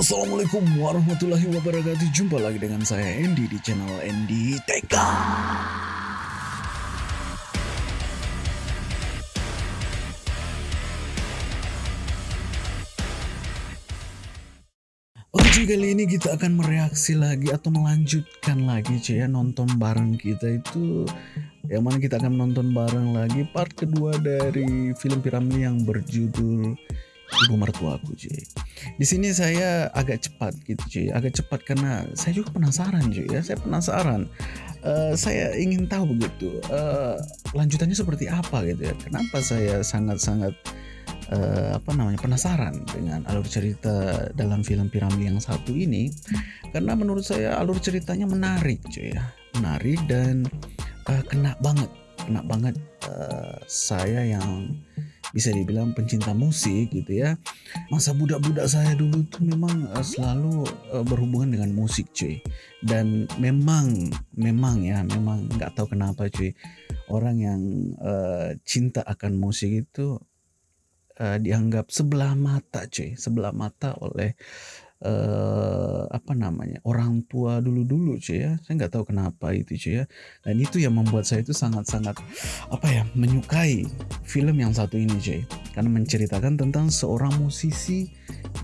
Assalamualaikum warahmatullahi wabarakatuh. Jumpa lagi dengan saya Andy di channel Andy Teka kali ini kita akan mereaksi lagi atau melanjutkan lagi cuy ya nonton bareng kita itu yang mana kita akan nonton bareng lagi part kedua dari film piramid yang berjudul ibu mertuaku cuy. Di sini saya agak cepat gitu cuy, agak cepat karena saya juga penasaran cuy ya, saya penasaran. Uh, saya ingin tahu begitu uh, lanjutannya seperti apa gitu ya. Kenapa saya sangat-sangat uh, apa namanya penasaran dengan alur cerita dalam film piramid yang satu ini. Karena menurut saya alur ceritanya menarik cuy ya. Menarik dan uh, kena banget. Kena banget uh, saya yang bisa dibilang pencinta musik gitu ya. Masa budak-budak saya dulu tuh memang uh, selalu uh, berhubungan dengan musik cuy. Dan memang memang ya memang nggak tahu kenapa cuy. Orang yang uh, cinta akan musik itu uh, dianggap sebelah mata cuy. Sebelah mata oleh uh, apa namanya orang tua dulu-dulu cuy ya. Saya nggak tahu kenapa itu cuy ya. Dan itu yang membuat saya itu sangat-sangat apa ya menyukai film yang satu ini cuy. Karena menceritakan tentang seorang musisi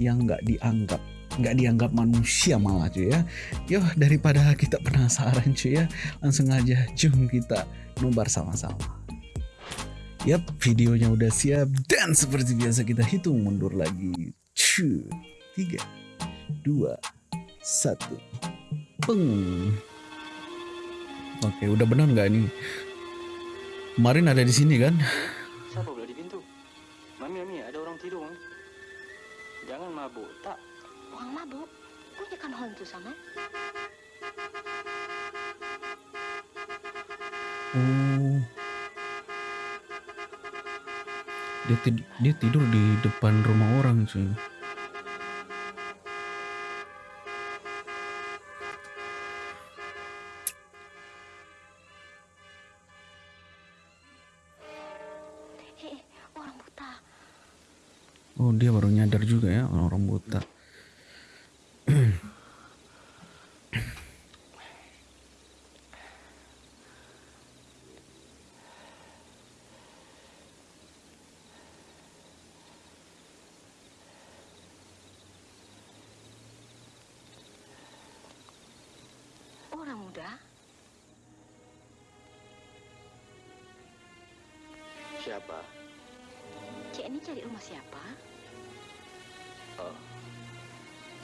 yang nggak dianggap nggak dianggap manusia malah cuy ya. Yo daripada kita penasaran cuy ya langsung aja jom kita nobar sama-sama Yap, videonya udah siap dan seperti biasa kita hitung mundur lagi. Cu, tiga, dua, satu, peng. Oke, udah benar nggak ini? Kemarin ada di sini kan? Siapa belah di pintu? Mami, Mami, ada orang tidur. Mami. Jangan mabuk, tak. Orang mabuk? Punya kan hantu sama? Oh. Dia, tid dia tidur di depan rumah orang cuy. Eh, orang buta. Oh dia baru nyadar juga ya orang buta.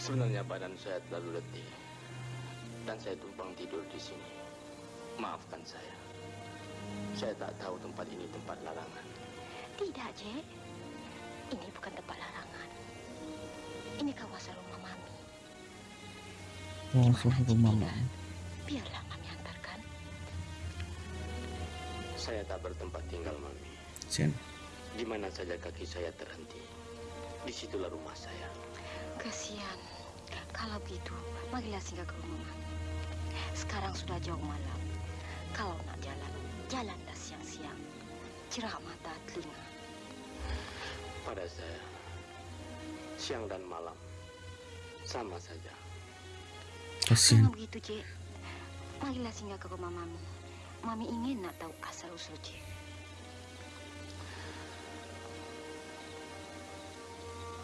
Sebenarnya badan saya terlalu letih. Dan saya tumpang tidur di sini. Maafkan saya. Saya tak tahu tempat ini tempat larangan. Tidak, Cik. Ini bukan tempat larangan. Ini kawasan rumah Mami. Oh, mana Cik rumah? Mami. Biarlah Mami antarkan. Saya tak bertempat tinggal, Mami. Sen. Di mana saja kaki saya terhenti. Di situlah rumah saya. Kasihan. Kalau begitu, marilah singgah ke rumah Mami. Sekarang sudah jauh malam. Kalau nak jalan, jalanlah siang-siang. Cerah mata telinga. Pada saya, siang dan malam sama saja. Kasihan. Kalau begitu, Cik, marilah singgah ke rumah Mami. Mami ingin nak tahu asal-usul Cik.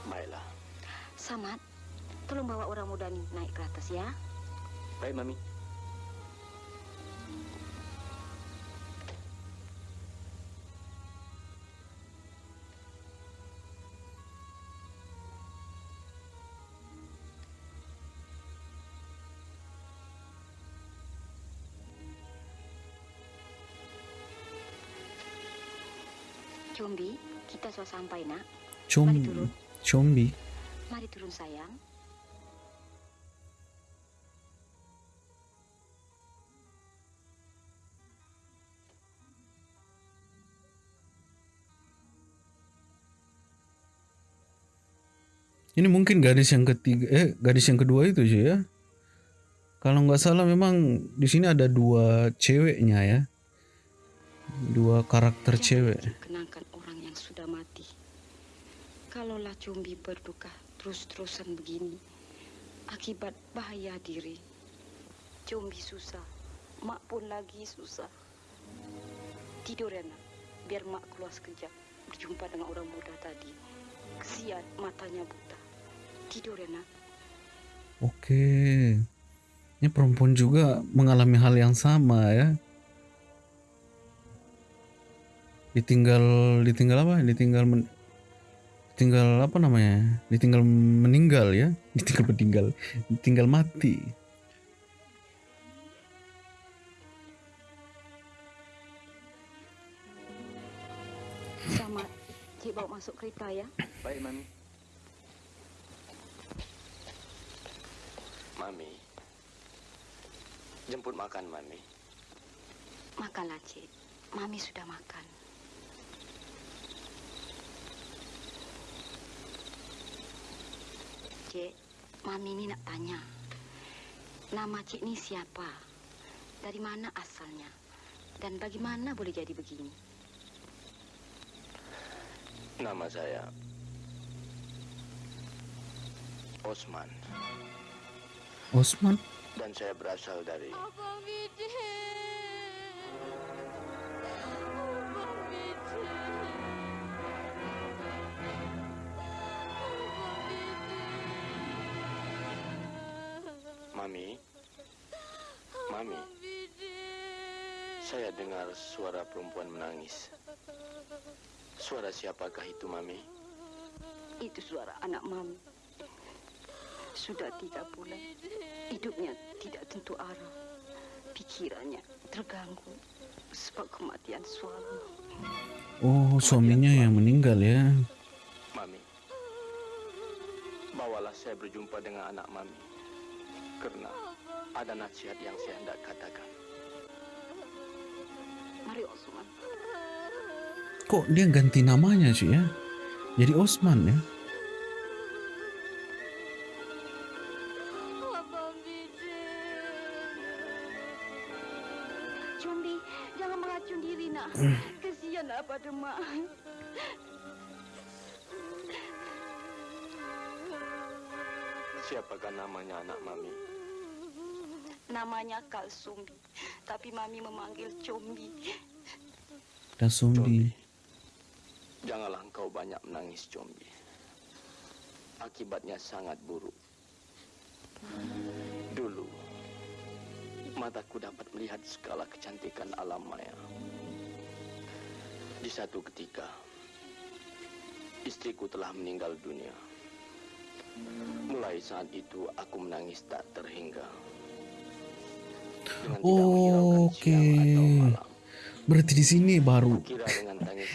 Baiklah. Samad, tolong bawa orang muda ni naik ke atas ya. Baik, Mami. Combi, kita sudah sampai nak. Turun. combi. Mari turun sayang. Ini mungkin gadis yang ketiga, eh gadis yang kedua itu cuy ya. Kalau nggak salah memang di sini ada dua ceweknya ya. Dua karakter cewek. Kenangkan orang yang sudah mati. Kalaulah Cumbi berduka terus-terusan begini, akibat bahaya diri. Cumbi susah, mak pun lagi susah. Tidur ya nak, biar mak keluar sekejap berjumpa dengan orang muda tadi. Kesian matanya buta. Tidur ya nak. Oke. Ini perempuan juga mengalami hal yang sama ya. Ditinggal ditinggal apa? Ditinggal men, ditinggal apa namanya? Ditinggal meninggal ya. Ditinggal meninggal. Ditinggal mati. Selamat. Cik bawa masuk kereta ya. Baik, Mami. Mami. Jemput makan, Mami. Makanlah Cik. Mami sudah makan. Cik, Mami ini nak tanya. Nama Cik ni siapa? Dari mana asalnya? Dan bagaimana boleh jadi begini? Nama saya Osman Osman. dan saya berasal dari Abang Bidin. Mami. Mami, saya dengar suara perempuan menangis. Suara siapakah itu, Mami? Itu suara anak Mami. Sudah tiga bulan. Hidupnya tidak tentu arah. Pikirannya terganggu sebab kematian suami. Oh, suaminya yang meninggal ya. Mami, bawalah saya berjumpa dengan anak Mami. Karena ada nasihat yang saya hendak katakan. Mari Osman. Kok dia ganti namanya sih ya? Jadi Osman ya. Abang Bidin. Cumbi, jangan mengacun diri nak. Kesianlah pada mak. Siapakah namanya anak Mami? Namanya Kalsumbi. Tapi Mami memanggil Cumbi. Dan Sumbi. Janganlah engkau banyak menangis, Combi. Akibatnya sangat buruk. Dulu, mataku dapat melihat segala kecantikan alam maya. Di satu ketika, istriku telah meninggal dunia. Mulai saat itu, aku menangis tak terhingga. Oke. Berarti di sini baru.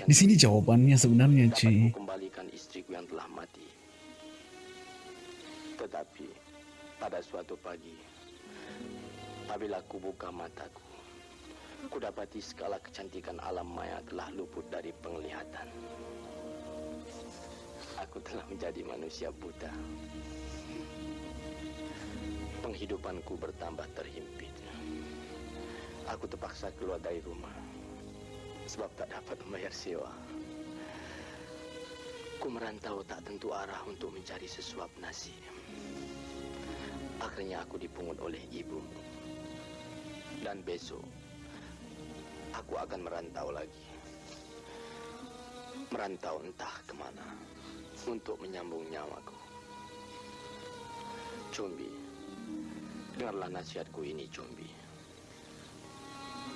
Di sini jawabannya sebenarnya, Ci. kembalikan istriku yang telah mati. Tetapi pada suatu pagi, apabila ku buka mataku, ku dapati segala kecantikan alam maya telah luput dari penglihatan. Aku telah menjadi manusia buta. Penghidupanku bertambah terhimpit. Aku terpaksa keluar dari rumah sebab tak dapat membayar sewa. Ku merantau tak tentu arah untuk mencari sesuap nasi. Akhirnya aku dipungut oleh ibu. Dan besok, aku akan merantau lagi. Merantau entah ke mana untuk menyambung nyawaku. Combi, dengarlah nasihatku ini, Combi.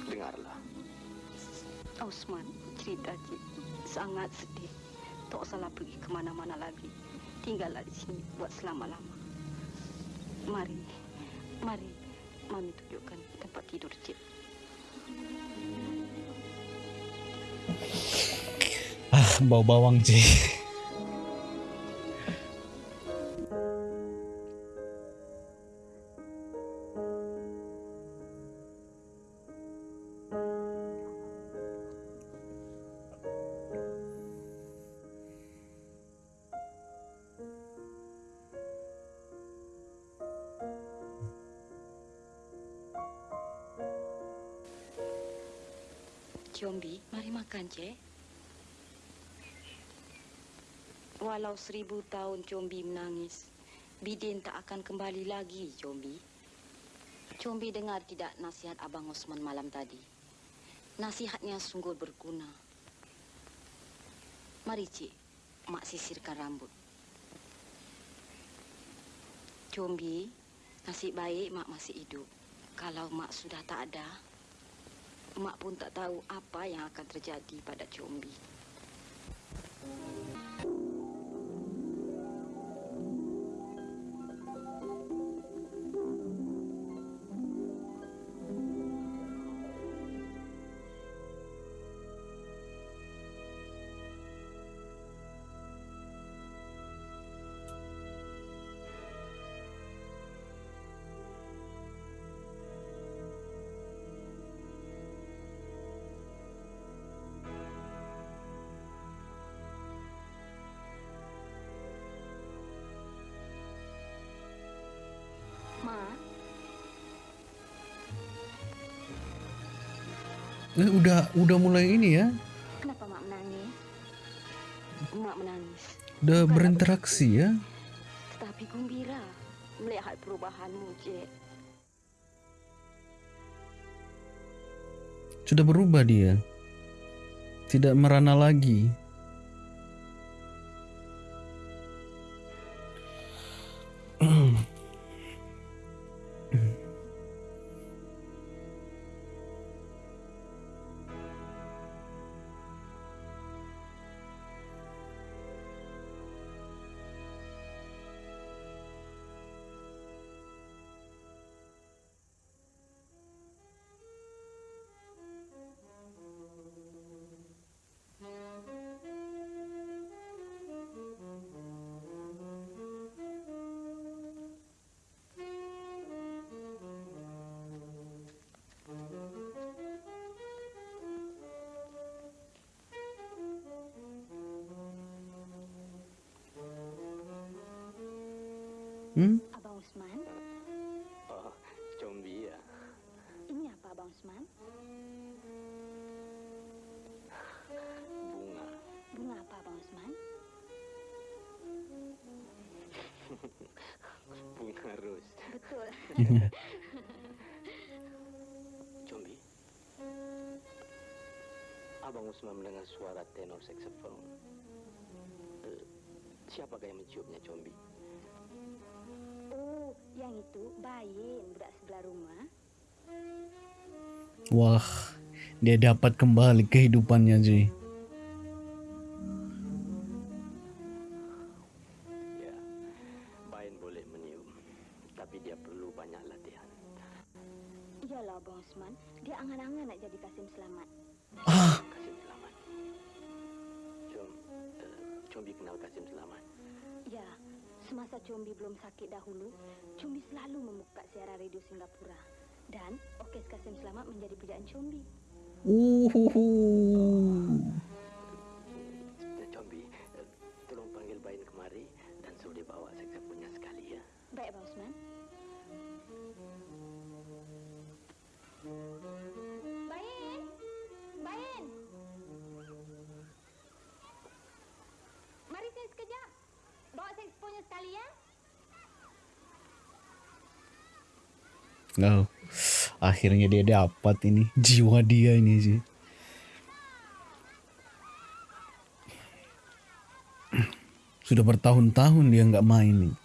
Dengarlah. Osman, cerita Cik. Sangat sedih. Tak salah pergi ke mana-mana lagi. Tinggallah di sini buat selama-lama. Mari, mari. Mami tunjukkan tempat tidur Cik. Ah, bau bawang, Ci. Cek. Walau seribu tahun Combi menangis, Bidin tak akan kembali lagi, Combi. Combi dengar tidak nasihat Abang Osman malam tadi. Nasihatnya sungguh berguna. Mari, Cik, Mak sisirkan rambut. Combi, nasib baik Mak masih hidup. Kalau Mak sudah tak ada, Mak pun tak tahu apa yang akan terjadi pada Combi. Eh udah udah mulai ini ya. kenapa Mak menangis? Mak menangis, Udah berinteraksi ya. tetapi gembira melihat perubahanmu, Cik. Sudah berubah dia. Tidak merana lagi. Hmm? Abang Usman, Oh, Combi ya. ini apa Abang Usman? Bunga. Bunga apa Abang Usman? Bunga ros. Betul. Combi. Abang Usman mendengar suara tenor saksofon. Eh, siapakah yang menciumnya, Combi? Yang itu Bayin, budak sebelah rumah. Wah, dia dapat kembali kehidupannya Ji. Bawa saksofonnya sekali ya. Oh, akhirnya dia dapat ini jiwa dia ini sih. Sudah bertahun-tahun dia nggak main nih.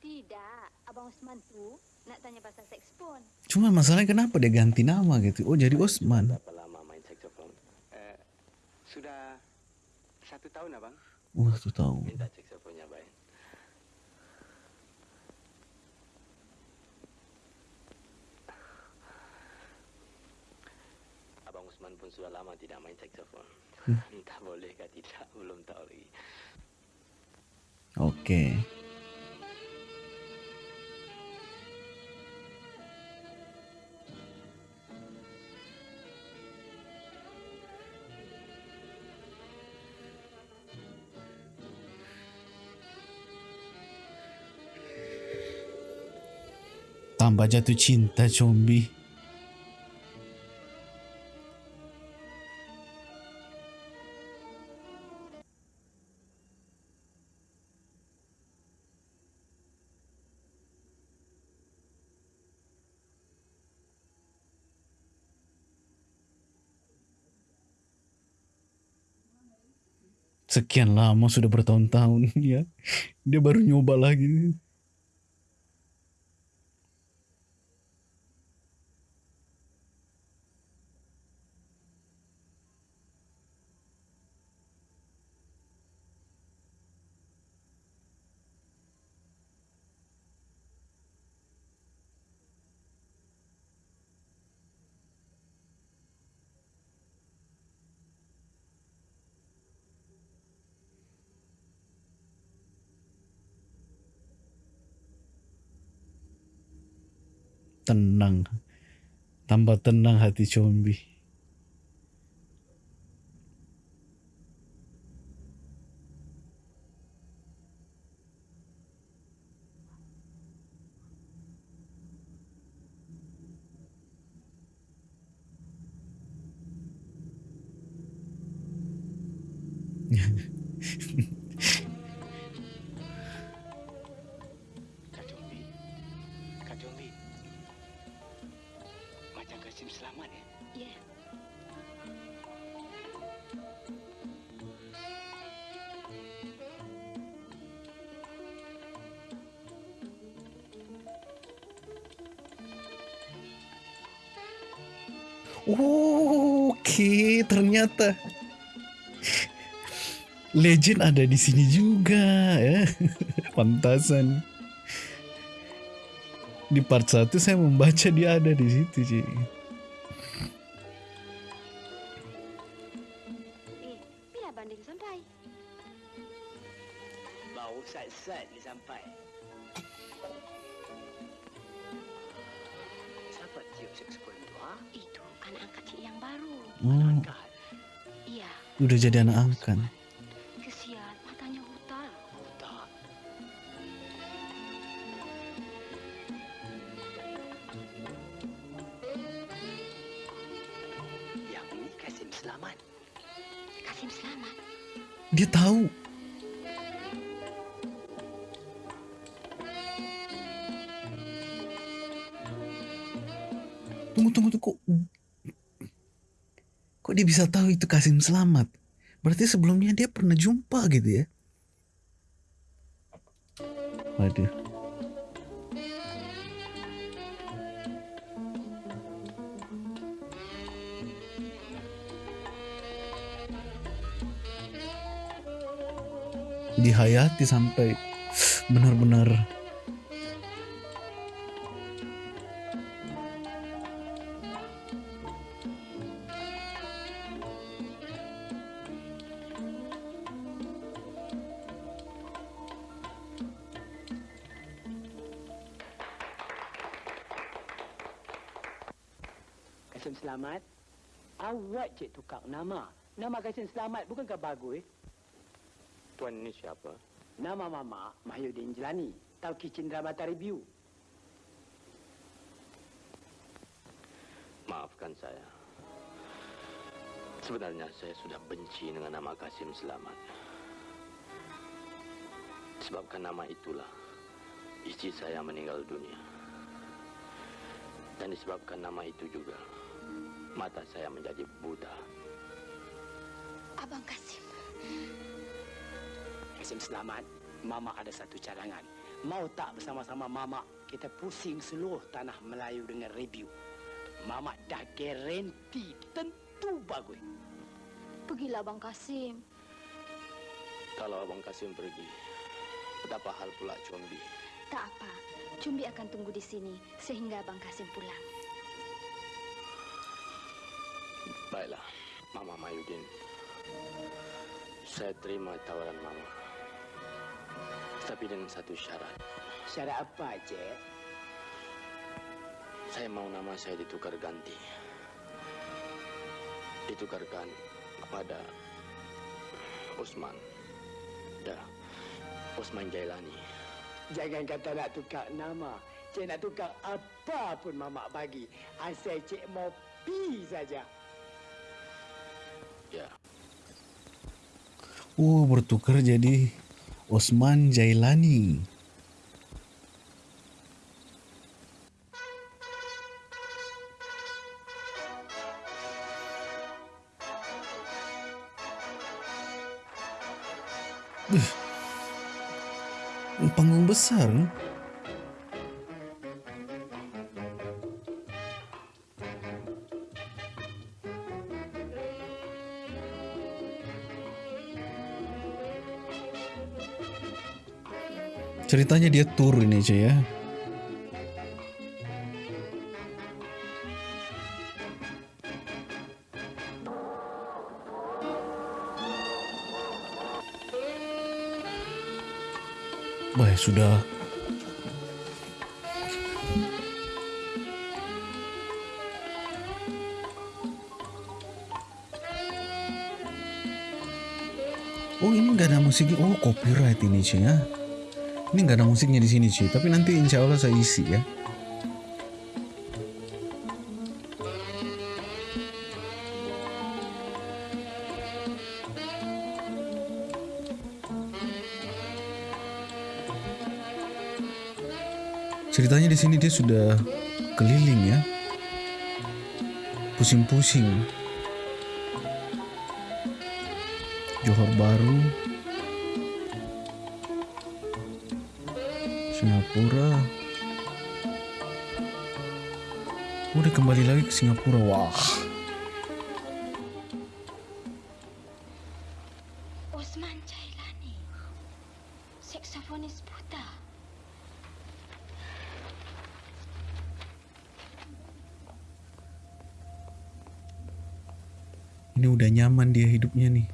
Tidak, Abang Usman tu nak tanya pasal saksofon. Cuma masalahnya kenapa dia ganti nama gitu? Oh jadi Osman. Berapa lama main saksofon? Eh, sudah satu tahun abang. Wah jatuh cinta Combi. Sekian lama sudah bertahun-tahun ya. Dia baru nyoba lagi. Tenang. Tambah tenang hati Combi. Legend ada di sini juga ya. Pantasan. Di part 1 saya membaca dia ada di situ, Ci. bila banding sampai? Bau sat-sat ni sampai. Siapa tiup saksofon tu, ha? Itu angkat cik yang baru. Oh, Angkat. Iya, udah jadi anak angkat. Tahu. Tunggu, tunggu, tunggu. Kok, dia bisa tahu itu Kasim Selamat? Berarti sebelumnya dia pernah jumpa gitu ya? Waduh. Dihayati sampai benar-benar selamat. Awak cik tukar nama. Nama Kasim selamat bukankah bagus? Tuan ini siapa? Nama Mama Mahyudin Jelani. Tauki Cindra Bata Review. Maafkan saya. Sebenarnya saya sudah benci dengan nama Kasim Selamat. Sebabkan nama itulah istri saya meninggal dunia. Dan disebabkan nama itu juga mata saya menjadi buta. Abang Kasim. Kasim selamat. Mama ada satu cadangan. Mau tak bersama-sama Mama kita pusing seluruh tanah Melayu dengan review. Mama dah garanti tentu bagus. Pergilah Abang Kasim. Kalau Abang Kasim pergi, betapa hal pula Combi. Tak apa. Cumbi akan tunggu di sini sehingga Abang Kasim pulang. Baiklah, Mama Mayudin. Saya terima tawaran Mama. Tapi dengan satu syarat. Syarat apa, Cik? Saya mau nama saya ditukar ganti. Ditukarkan kepada Usman. Dah, Usman Jailani. Jangan kata nak tukar nama. Cik nak tukar apa pun mamak bagi. Asal cik mau pi saja. Ya, Oh, bertukar jadi Osman Jailani. Panggung besar. Ceritanya dia ini cuy ya. Wah sudah Oh ini nggak ada musiknya. Oh copyright ini cuy ya. Ini nggak ada musiknya di sini cuy. Tapi nanti insya Allah saya isi ya. Ceritanya di sini dia sudah keliling ya. Pusing-pusing. Johor Baru, Singapura. Udah kembali lagi ke Singapura. Wah. Osman Jailani. Saksofonis buta. Ini udah nyaman dia hidupnya nih.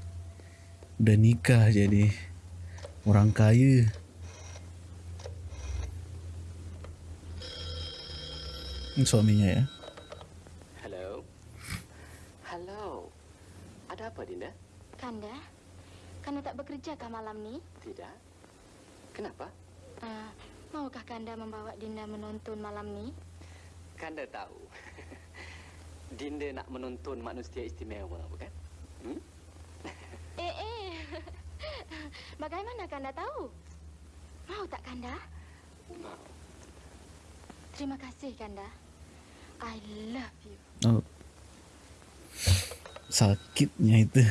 Udah nikah jadi orang kaya. Suaminya ya. Halo. Halo. Ada apa, Dinda? Kanda, Kanda tak bekerja kah malam ni? Tidak. Kenapa? Ah, maukah Kanda membawa Dinda menonton malam ni? Kanda tahu. Dinda nak menonton manusia istimewa, bukan? Hmm? Eh, eh. Bagaimana Kanda tahu? Mau tak Kanda? Mau. Terima kasih Kanda. Oh. Sakitnya itu.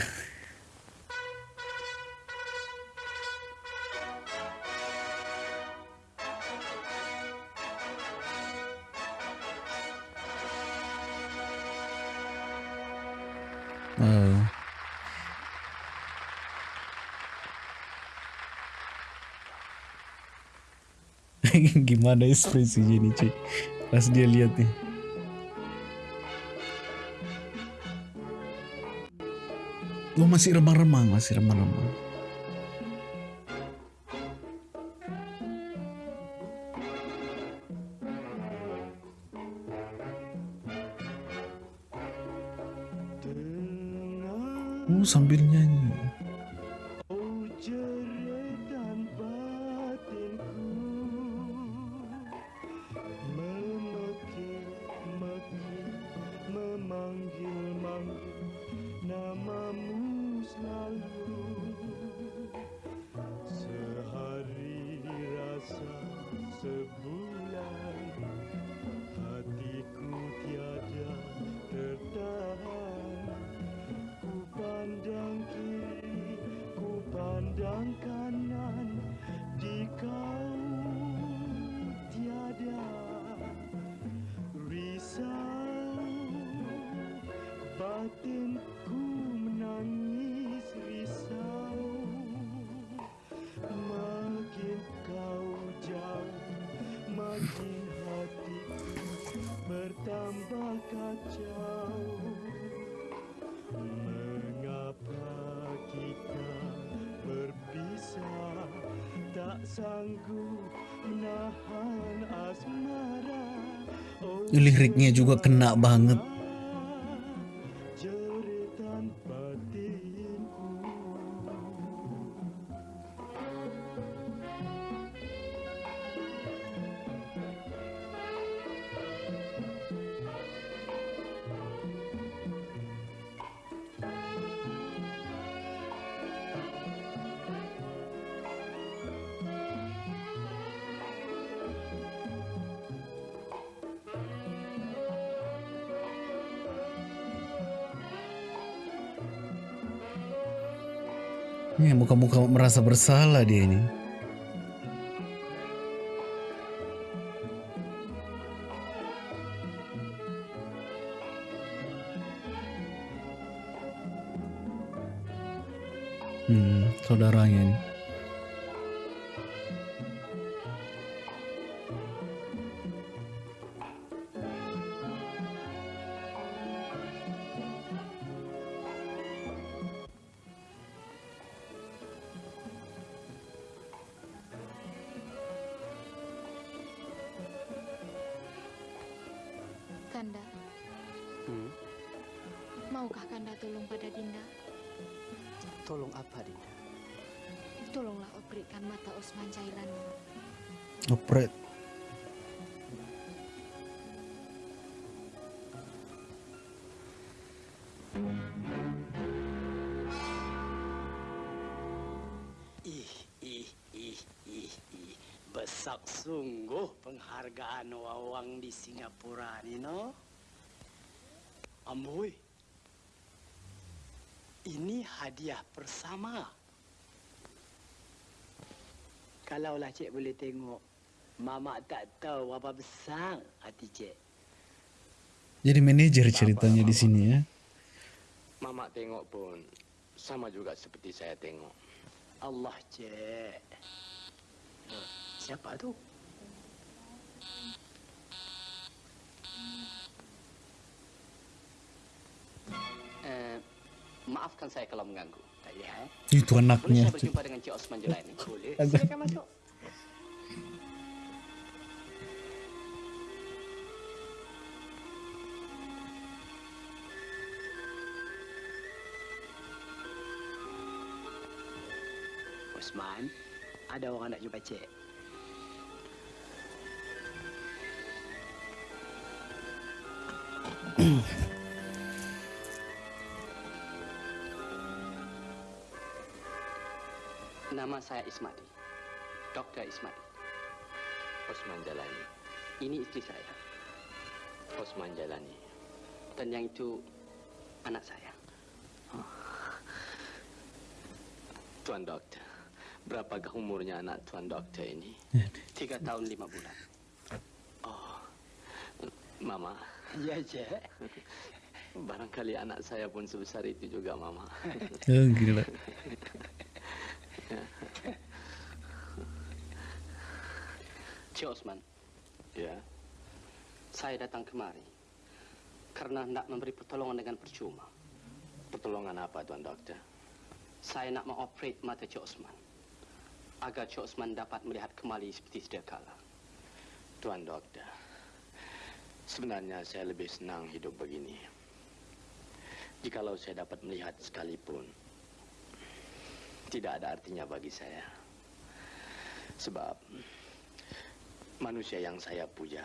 Oh. Gimana ekspresinya nih cuy Pas dia lihat nih Oh masih remang-remang, masih remang-remang. Oh sambil Liriknya juga kena banget. Muka-muka merasa bersalah dia ini. Maukah Kanda tolong pada Dinda? Tolong apa, Dinda? Tolonglah operasikan mata Osman Jailan. Opret. Ih, ih, ih, ih, ih. Besar sungguh penghargaan wawang di Singapura ni, no? Amboi. Hadiah bersama. Kalaulah cik boleh tengok, Mama tak tahu apa besar hati cik. Jadi manajer ceritanya di sini ya. Mama tengok pun sama juga seperti saya tengok. Allah cik. Siapa tu? Maafkan saya kalau mengganggu. Eh. Itu Boleh anaknya. saya berjumpa dengan Cik Osman Jelaini? Boleh. Silakan masuk. Osman, ada orang nak jumpa cik. Nama saya Ismadi. Dr. Ismadi. Osman Jalani. Ini istri saya. Osman Jalani. Dan yang itu anak saya. Tuan Dokter, berapakah umurnya anak Tuan Dokter ini? Tiga tahun lima bulan. Oh, Mama, Ya, cik. barangkali anak saya pun sebesar itu juga, Mama. Oh, gila. Cik Osman, Ya, saya datang kemari karena hendak memberi pertolongan dengan percuma. pertolongan apa Tuan Dokter? Saya nak mengoperate mata Cik Osman agar Cik Osman dapat melihat kembali seperti sedia kala. Tuan Dokter, sebenarnya saya lebih senang hidup begini. Jikalau saya dapat melihat sekalipun, tidak ada artinya bagi saya. Sebab manusia yang saya puja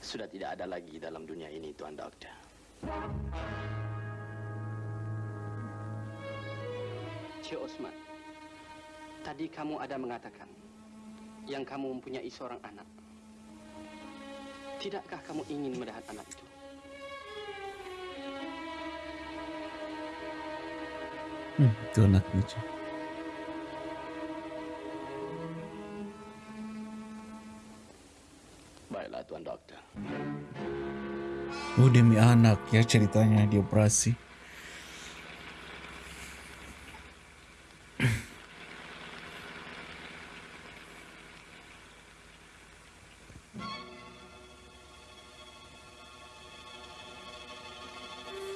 sudah tidak ada lagi dalam dunia ini, Tuan Dokter. Cik Osman, tadi kamu ada mengatakan yang kamu mempunyai seorang anak. Tidakkah kamu ingin melihat anak itu? Hmm, itu anaknya. cuy. Baiklah, Tuan Dokter. Oh demi anak ya ceritanya di operasi.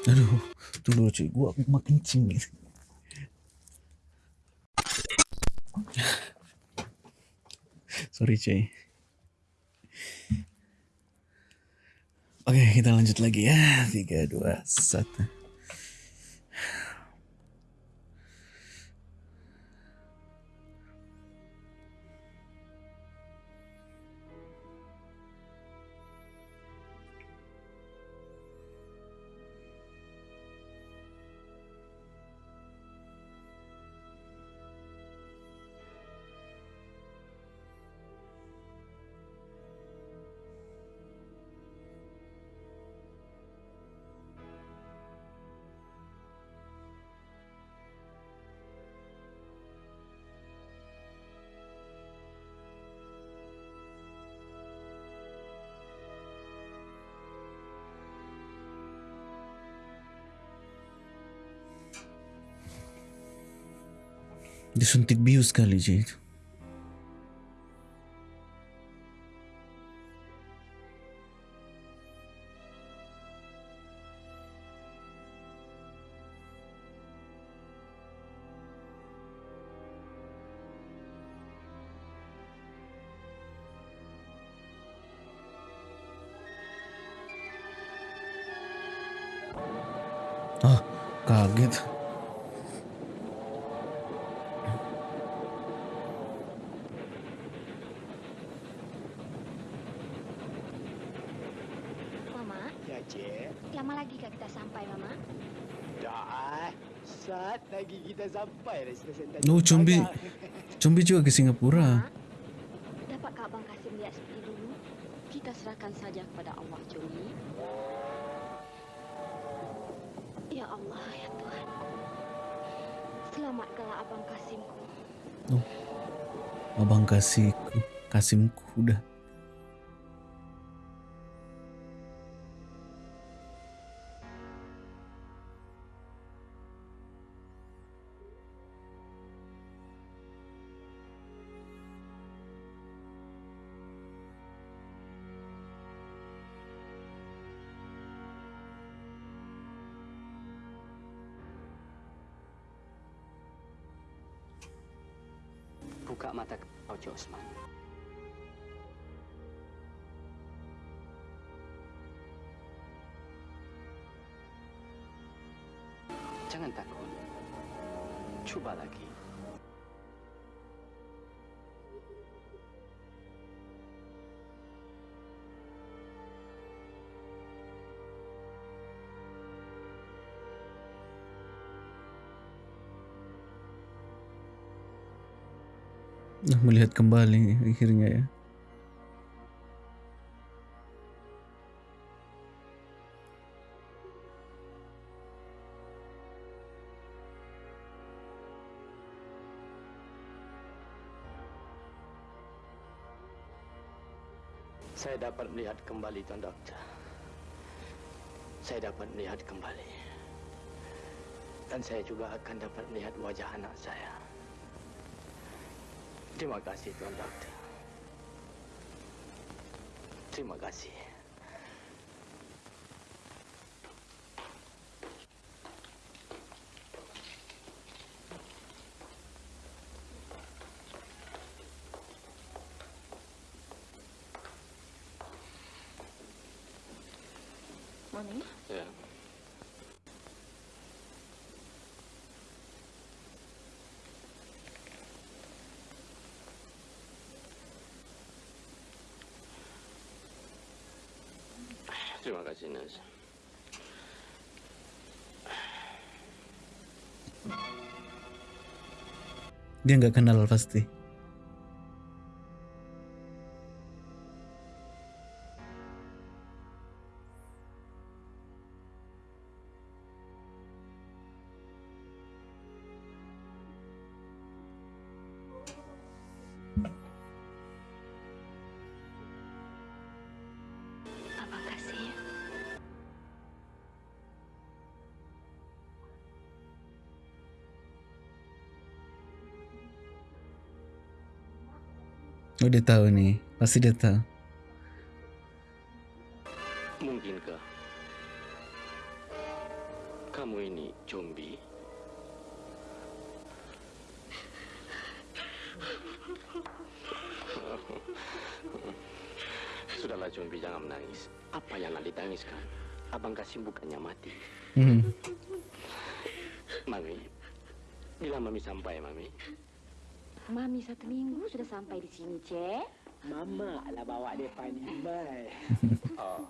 Aduh, tunggu cuy, gua mau kencing nih. Sorry cuy. Kita lanjut lagi ya. 3, 2, 1. Disuntik bius kali Ci itu. Ah, kaget. Mama, Ya, Cik. lama lagi kah kita sampai, Mama? Dah. Saat lagi kita sampai dah stesen tadi. Oh, Combi. Combi juga ke Singapura. Dapatkah Abang Kasim lihat seperti dulu? Kita serahkan saja kepada Allah, Jumi. Ya Allah, ya Tuhan. Selamatkanlah Abang Kasimku. Abang kasihku, Kasimku udah. Melihat kembali akhirnya ya. Saya dapat melihat kembali Tuan Doktor. Saya dapat melihat kembali. Dan saya juga akan dapat melihat wajah anak saya. Terima kasih Tuan. Terima kasih. Mami, Ya. Terima kasih, Nas. Dia nggak kenal pasti. Oh dia tahu nih, pasti dia tahu. Mungkinkah kamu ini zombie? Sudahlah zombie, jangan menangis. Apa yang nak ditangiskan? Abang Kasim bukannya mati. Hmm. Mami, bila Mami sampai, Mami? Mami satu minggu sudah sampai di sini, Cek. Mama lah bawa dia pandai. Oh,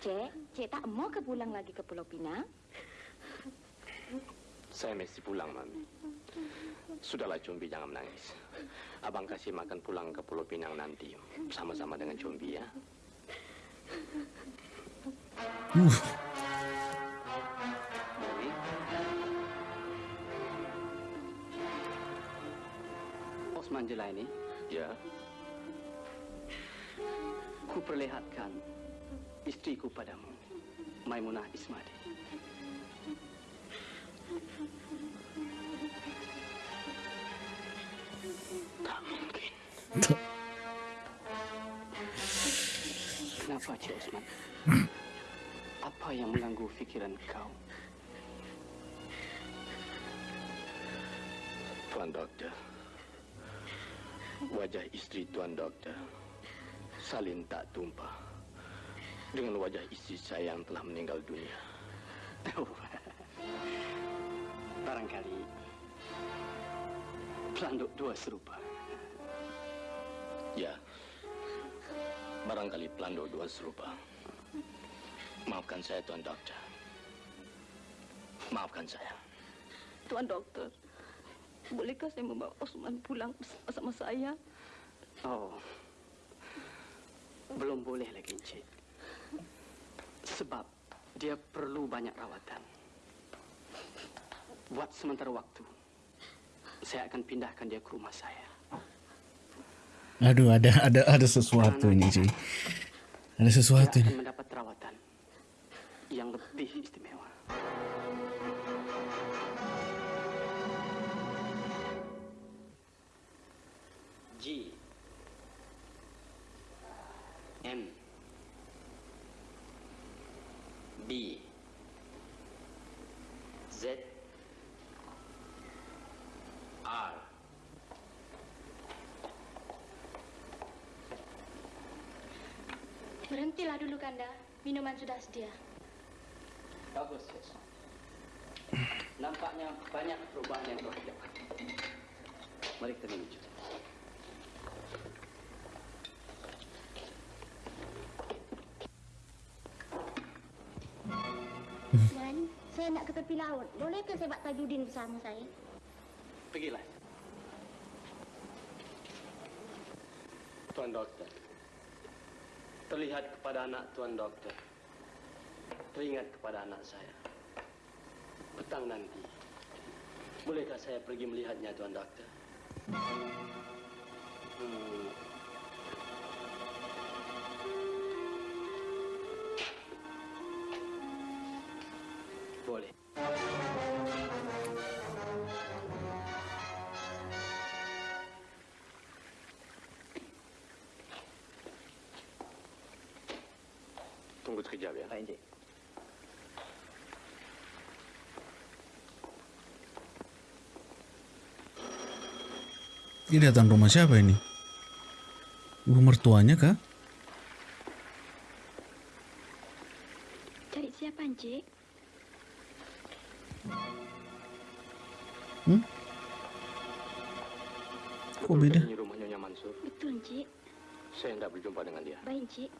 Cek, Cek tak mau ke pulang lagi ke Pulau Pinang? saya mesti pulang, Mami. Sudahlah, zombie, jangan menangis. Abang Kasim akan pulang ke Pulau Pinang nanti. Sama-sama dengan zombie, ya. Uh, Osman Jelaini, Ya, ku perlihatkan istriku padamu, Maimunah Ismadi. Tak mungkin. Kenapa Cik Osman? Apa yang mengganggu fikiran kau? Tuan Doktor. Wajah istri Tuan Doktor. Salin tak tumpah. Dengan wajah istri saya yang telah meninggal dunia. Barangkali pelanduk dua serupa. Ya. Barangkali pelanduk dua serupa. Maafkan saya, Tuan Doktor. Maafkan saya. Tuan Dokter, bolehkah saya membawa Osman pulang bersama saya? Oh, belum boleh lagi, Encik. Sebab dia perlu banyak rawatan. Buat sementara waktu, saya akan pindahkan dia ke rumah saya. Aduh, ada ada ada sesuatu ini cuy. Ada sesuatu Dia ini. akan mendapat rawatan yang lebih istimewa. G M B Z R Berhentilah dulu, Kanda. Minuman sudah sedia. Bagus, yes. Nampaknya banyak perubahan yang telah dilakukan. Mari kita menuju. Saya nak ke tepi laut. Bolehkah saya buat tajudin bersama saya? Pergilah. Tuan Doktor. Terlihat kepada anak Tuan Doktor. Teringat kepada anak saya. Petang nanti. Bolehkah saya pergi melihatnya, Tuan Doktor? Hmm. Encik. Ini datang rumah siapa ini? Ibu mertuanya kah? Cari siapa, Encik? Hmm? Kok beda? Ini rumah Nyonya Mansur. Betul, Encik. Saya hendak berjumpa dengan dia. Baik, Encik.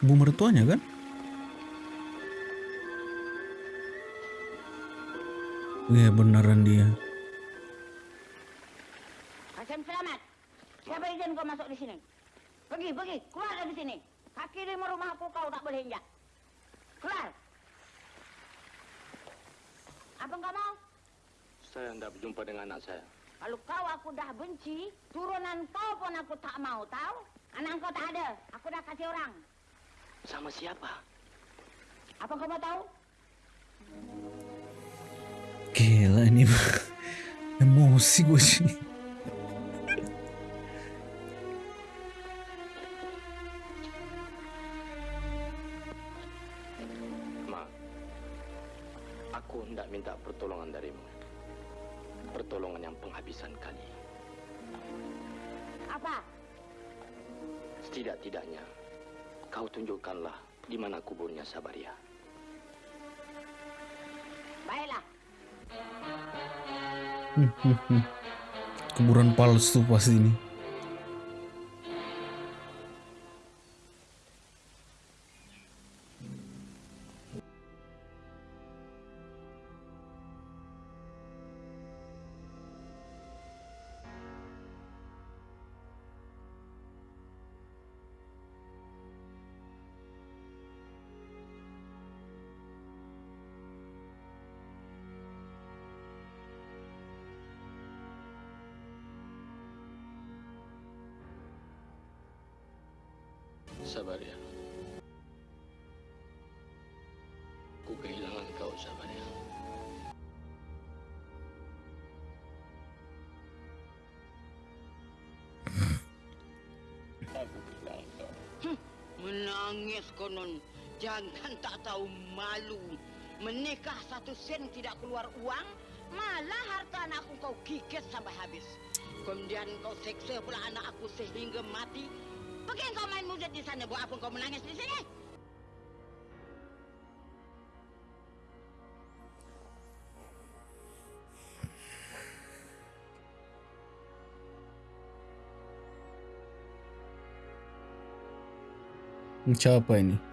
Ibu mertuanya kan? Iya beneran dia. Kasim selamat. Siapa izin kau masuk di sini? Pergi, pergi. Keluar dari sini. Kaki lima rumah aku kau tak boleh injak. Keluar. Apa kau mau? Saya hendak berjumpa dengan anak saya. Kalau kau aku dah benci, turunan kau pun aku tak mau, tahu? Anak kau tak ada. Aku dah kasih orang. Sama siapa? Apa kau mau tahu? Gila ini emosi gue sih. Kuburan palsu pasti ini. Satu sen tidak keluar uang. Malah harta anakku kau kikis sampai habis. Kemudian kau seksa pula anak aku sehingga mati. Pergi kau main muda di sana. Buat apa kau menangis di sini? Siapa ini?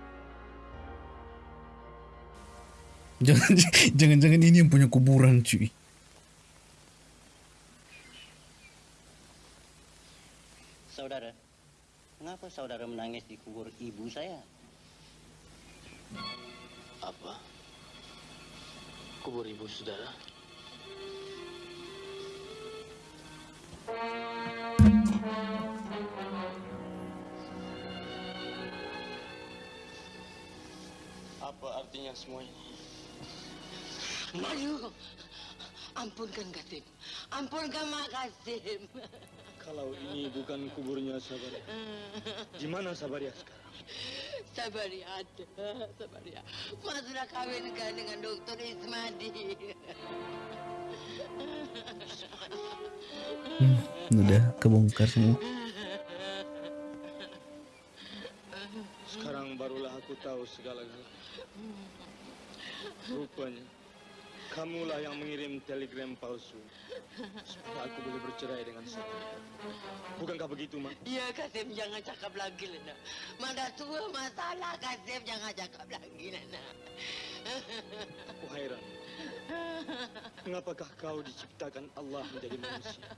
Jangan-jangan ini yang punya kuburan cuy. Saudara, mengapa saudara menangis di kubur ibu saya? Apa? Kubur ibu saudara? Apa artinya semua ini? Mayu. Ampunkan Kasim. Ampunkan Mak Kasim. Kalau ini bukan kuburnya Sabaria, di mana Sabaria sekarang? Sabaria ada, Sabaria. Mak sudah kawinkan dengan Dokter Ismadi. Hmm, udah kebongkar semua. Sekarang barulah aku tahu segala-galanya. Rupanya, kamulah yang mengirim telegram palsu supaya aku boleh bercerai dengan Sabaria. Bukankah begitu, Mak? Ya Kasim jangan cakap lagi Lena. Mana tua masalah Kasim jangan cakap lagi Lena. Aku hairan. Mengapakah kau diciptakan Allah menjadi manusia?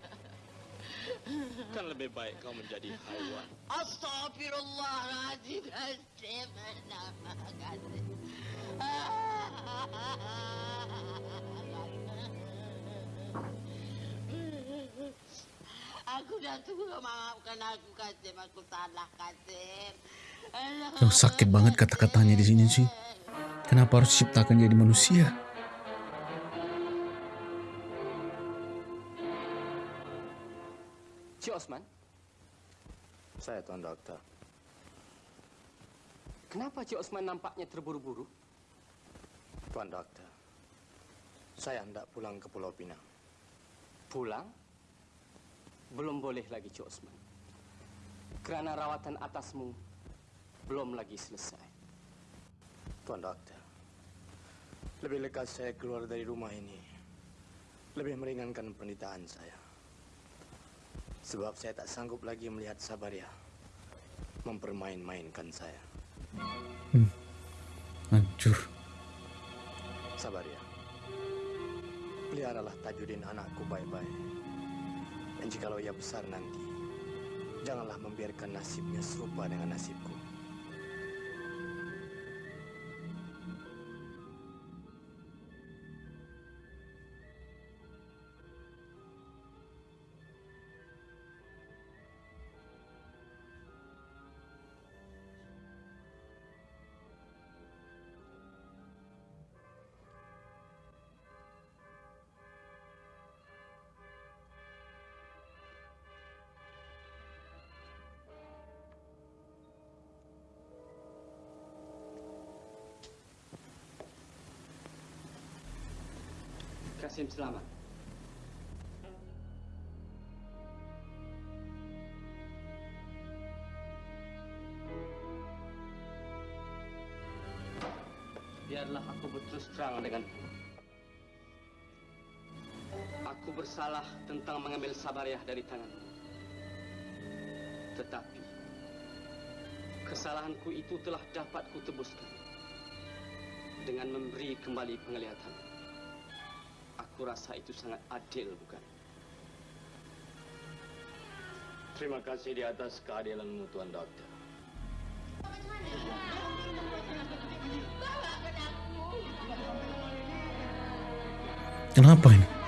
Kan lebih baik kau menjadi haiwan. Astagfirullahaladzim Kasim. Kasim. Aku dah maafkan aku Kasim. Aku salah Kasim. Oh, sakit banget kata-katanya di sini sih. Kenapa harus diciptakan jadi manusia? Cik Osman? Saya Tuan Dokter. Kenapa Cik Osman nampaknya terburu-buru? Tuan Dokter, saya hendak pulang ke Pulau Pinang. Pulang? Belum boleh lagi Cik Osman. Kerana rawatan atasmu belum lagi selesai. Tuan Dokter, lebih lekas saya keluar dari rumah ini. Lebih meringankan penderitaan saya. Sebab saya tak sanggup lagi melihat Sabaria mempermain-mainkan saya. Hancur. Sabaria, peliharalah Tajudin anakku baik-baik. Dan jikalau ia besar nanti, janganlah membiarkan nasibnya serupa dengan nasibku. Kasim selamat. Biarlah aku berterus terang denganmu. Aku bersalah tentang mengambil Sabariah dari tanganmu. Tetapi kesalahanku itu telah dapat kutebuskan dengan memberi kembali penglihatan. Aku rasa itu sangat adil, bukan? Terima kasih di atas keadilanmu, Tuan Dokter. Kenapa ini?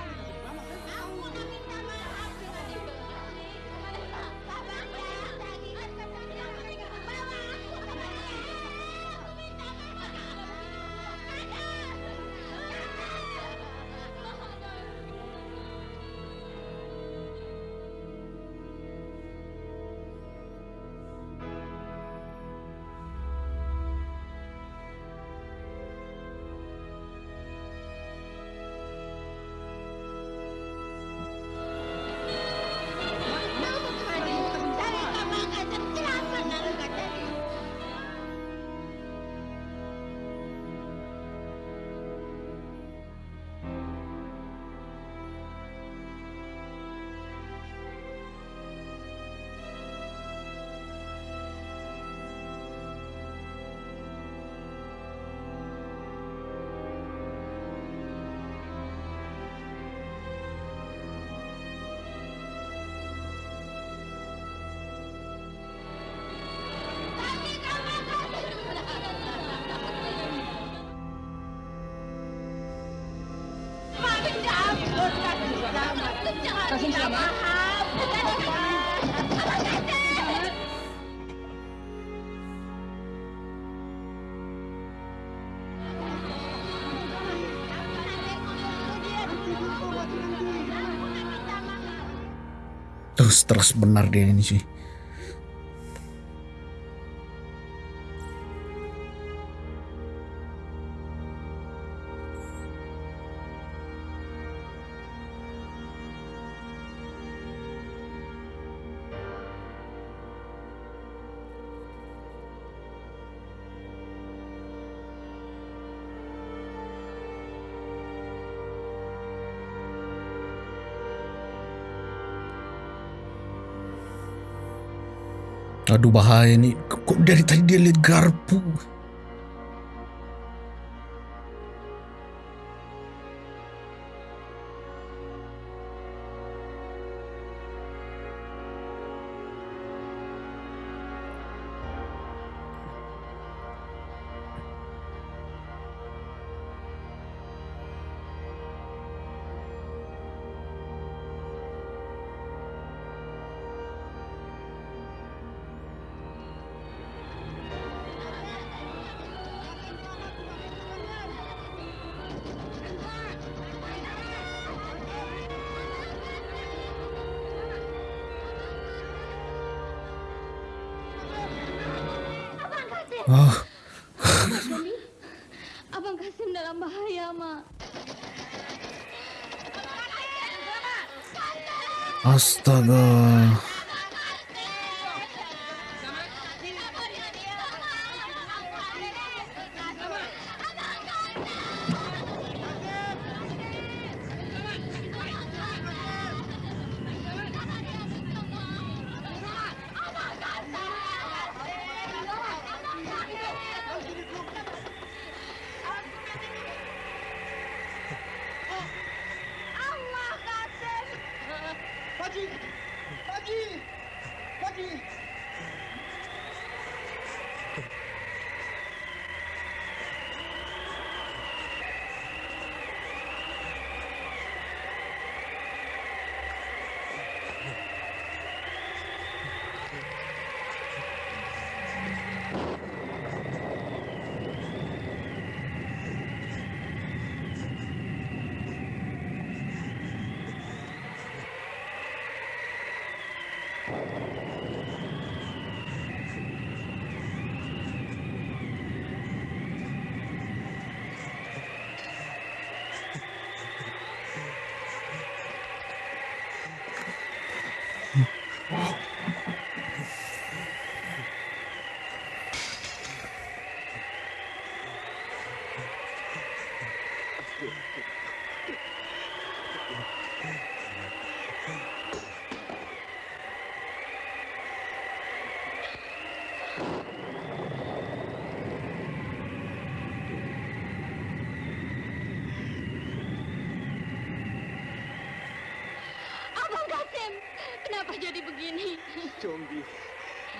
Terus terus benar dia ini sih Aduh bahaya nih. Kok dari tadi dia lihat garpu? Oh, Abang Kasim dalam bahaya, Mak. astaga.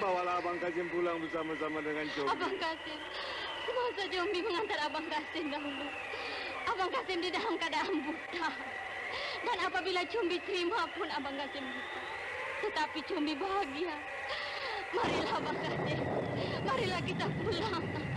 Bawalah Abang Kasim pulang bersama-sama dengan Combi. Abang Kasim, semasa Jombi mengantar Abang Kasim dahulu. Abang Kasim di dalam keadaan buta. Dan apabila Cumbi terima pun Abang Kasim buta. Tetapi Cumbi bahagia. Marilah Abang Kasim, marilah kita pulang.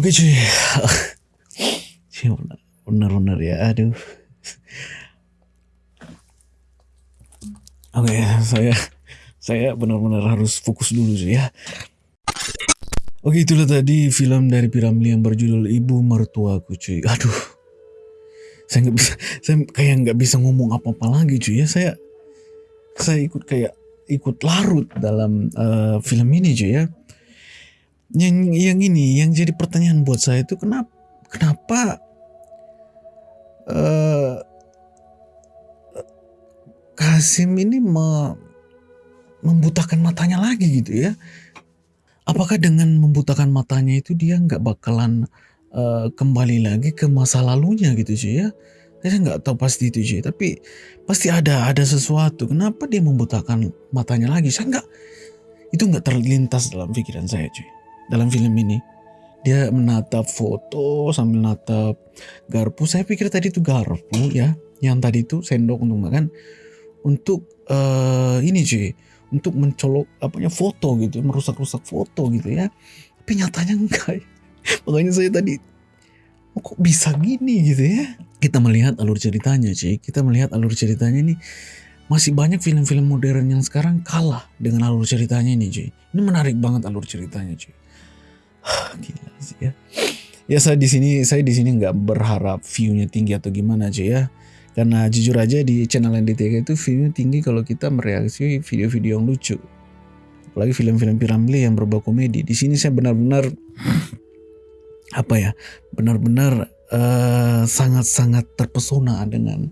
Oke cuy. Cuy, bener-bener ya, aduh. Oke, saya saya benar-benar harus fokus dulu sih ya. Oke itulah tadi film dari Piramli yang berjudul Ibu Mertuaku cuy. Aduh, saya nggak bisa, saya kayak nggak bisa ngomong apa-apa lagi cuy ya. Saya saya ikut kayak ikut larut dalam uh, film ini cuy ya. Yang yang ini yang jadi pertanyaan buat saya itu kenapa kenapa uh, Kasim ini me, membutakan matanya lagi gitu ya? Apakah dengan membutakan matanya itu dia nggak bakalan uh, kembali lagi ke masa lalunya gitu cuy ya? Saya nggak tahu pasti itu cuy tapi pasti ada ada sesuatu. Kenapa dia membutakan matanya lagi? Saya nggak itu nggak terlintas dalam pikiran saya cuy dalam film ini. Dia menatap foto sambil natap garpu. Saya pikir tadi itu garpu ya. Yang tadi itu sendok untuk makan. Untuk uh, ini cuy. Untuk mencolok apanya foto gitu. Merusak-rusak foto gitu ya. Tapi nyatanya enggak. Makanya saya tadi oh, kok bisa gini? gitu ya. Kita melihat alur ceritanya sih kita melihat alur ceritanya ini. Masih banyak film-film modern yang sekarang kalah dengan alur ceritanya ini cuy. Ini menarik banget alur ceritanya cuy gila sih ya ya saya di sini saya di sini nggak berharap viewnya tinggi atau gimana cuy ya karena jujur aja di channel NDTK itu view tinggi kalau kita mereaksi video-video yang lucu. Apalagi film-film Piramli yang berbau komedi. Di sini saya benar-benar apa ya? Benar-benar sangat eh, sangat-sangat terpesona dengan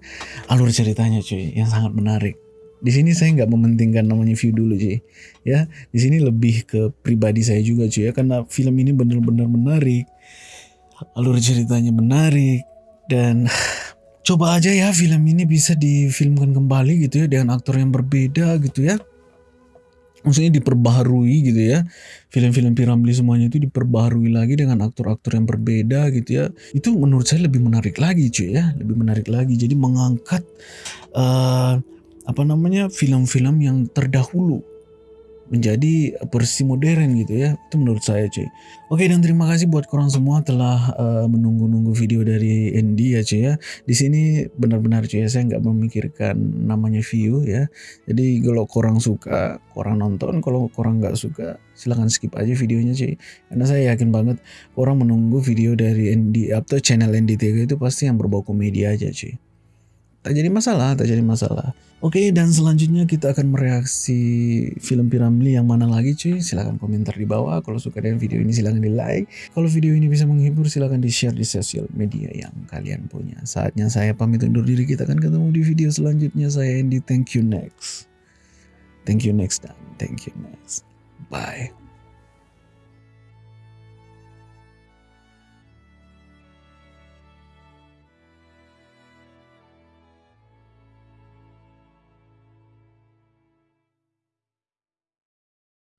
alur ceritanya cuy yang sangat menarik. Di sini saya nggak mementingkan namanya view dulu cuy. Ya, di sini lebih ke pribadi saya juga cuy ya. Karena film ini benar-benar menarik. Alur ceritanya menarik dan coba aja ya film ini bisa difilmkan kembali gitu ya dengan aktor yang berbeda gitu ya. Maksudnya diperbaharui gitu ya. Film-film Piramli semuanya itu diperbaharui lagi dengan aktor-aktor yang berbeda gitu ya. Itu menurut saya lebih menarik lagi cuy ya. Lebih menarik lagi. Jadi mengangkat uh, apa namanya film-film yang terdahulu menjadi versi modern gitu ya. Itu menurut saya cuy. Oke dan terima kasih buat korang semua telah uh, menunggu-nunggu video dari Andy ya cuy ya. Di sini benar-benar cuy ya saya nggak memikirkan namanya view ya. Jadi kalau korang suka korang nonton. Kalau korang nggak suka silahkan skip aja videonya cuy. Karena saya yakin banget orang menunggu video dari Andy atau channel ND3 itu pasti yang berbau komedi aja cuy. Tak jadi masalah, tak jadi masalah. Oke, dan selanjutnya kita akan mereaksi film Piramli yang mana lagi cuy? Silahkan komentar di bawah. Kalau suka dengan video ini silahkan di like. Kalau video ini bisa menghibur silahkan di share di sosial media yang kalian punya. Saatnya saya pamit undur diri. Kita akan ketemu di video selanjutnya. Saya Andy. Thank you next. Thank you next dan thank you next. Bye.